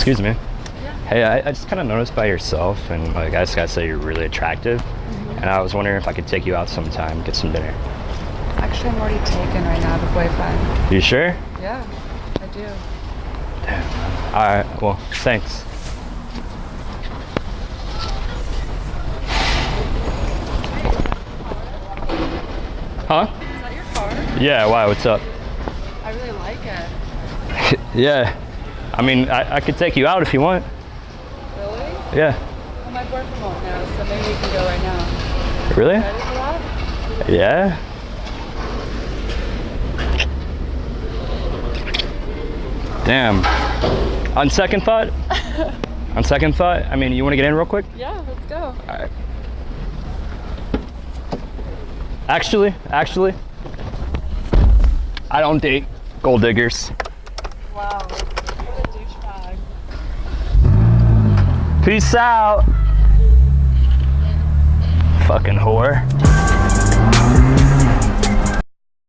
Excuse me. Yeah. Hey, I, I just kind of noticed by yourself, and like I just gotta say, you're really attractive. Mm-hmm. And I was wondering if I could take you out sometime, get some dinner. Actually, I'm already taken right now, the boyfriend. You sure? Yeah, I do. Damn. All right. Well, thanks. Huh? Is that your car? Yeah. Why? What's up? I really like it. yeah. I mean, I, I could take you out if you want. Really? Yeah. Well, my won't know, so maybe we can go right now. Really? Ready for that? Yeah. Damn. On second thought, on second thought, I mean, you want to get in real quick? Yeah, let's go. All right. Actually, actually, I don't date gold diggers. Wow. Peace out. Fucking whore.